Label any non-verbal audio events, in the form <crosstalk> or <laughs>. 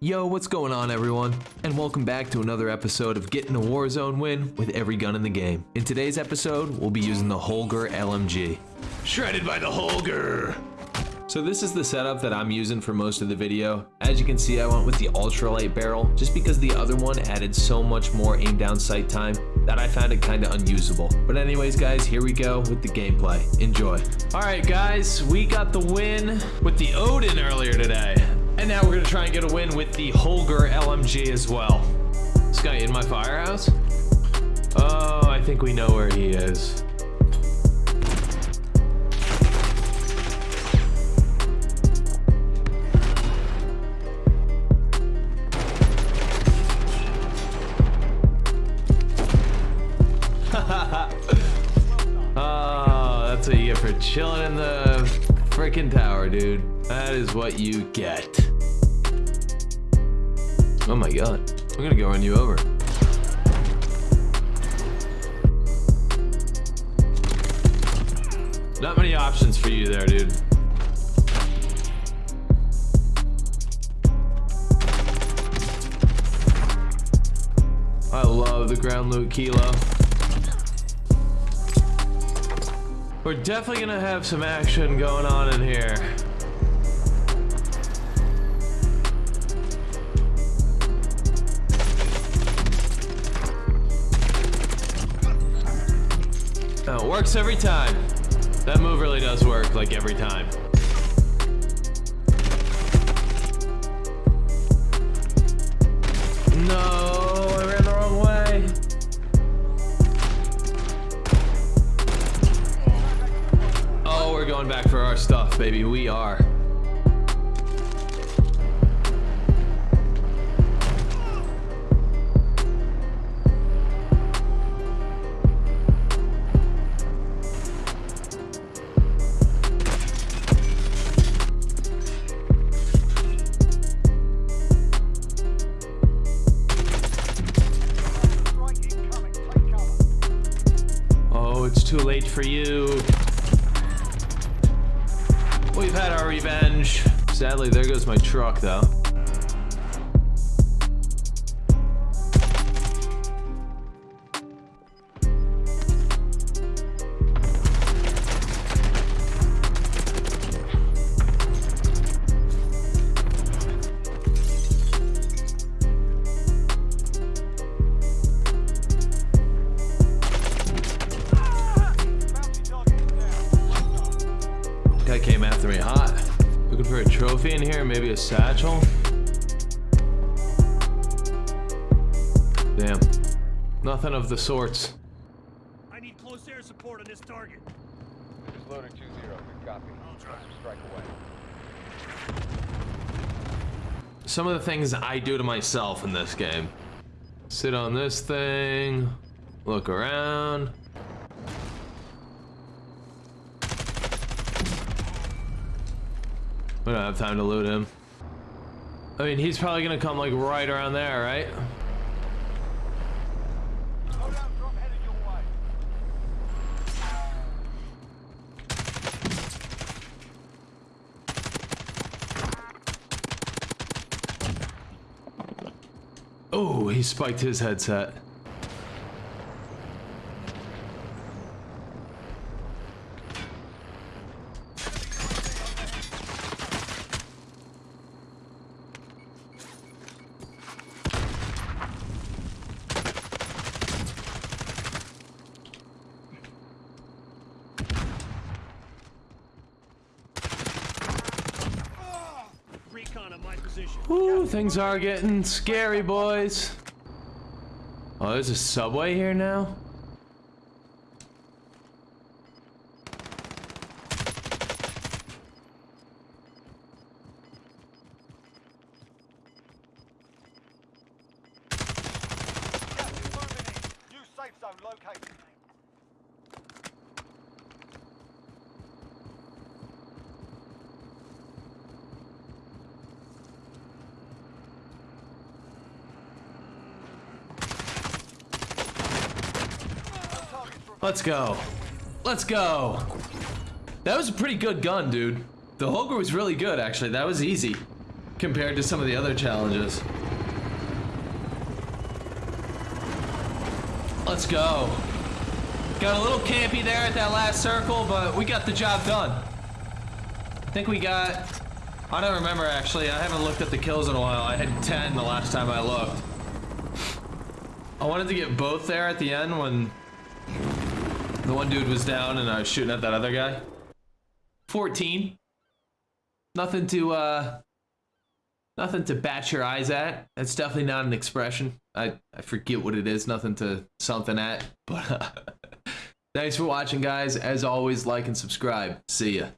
Yo, what's going on everyone? And welcome back to another episode of Getting a Warzone win with every gun in the game. In today's episode, we'll be using the Holger LMG. Shredded by the Holger! So this is the setup that I'm using for most of the video. As you can see, I went with the ultralight barrel just because the other one added so much more aim down sight time that I found it kind of unusable. But anyways, guys, here we go with the gameplay. Enjoy. All right, guys, we got the win with the Odin earlier today. And now we're gonna try and get a win with the Holger LMG as well. This guy in my firehouse? Oh, I think we know where he is. <laughs> oh, that's what you get for chilling in the freaking tower, dude. That is what you get. Oh my god. I'm gonna go run you over. Not many options for you there, dude. I love the ground loot kilo. We're definitely gonna have some action going on in here. Oh, it works every time. That move really does work, like every time. Baby. We are. Oh, it's too late for you. We've had our revenge. Sadly, there goes my truck, though. For a trophy in here, maybe a satchel? Damn. Nothing of the sorts. I need close air support on this target. Just loaded 2-0. Good copy. Press strike away. Some of the things I do to myself in this game. Sit on this thing, look around. We don't have time to loot him. I mean, he's probably gonna come like right around there, right? Oh, he spiked his headset. Recon on my position. Ooh, things are getting scary, boys. Oh, there's a subway here now? Let's go. Let's go. That was a pretty good gun, dude. The Holger was really good, actually. That was easy. compared to some of the other challenges. Let's go. Got a little campy there at that last circle, but we got the job done. I think we got... I don't remember actually. I haven't looked at the kills in a while. I had 10 the last time I looked. I wanted to get both there at the end when the one dude was down and I was shooting at that other guy. 14. Nothing to, uh... Nothing to bat your eyes at. That's definitely not an expression. I, I forget what it is. Nothing to something at. <laughs> But uh, <laughs> thanks for watching, guys. As always, like and subscribe. See ya.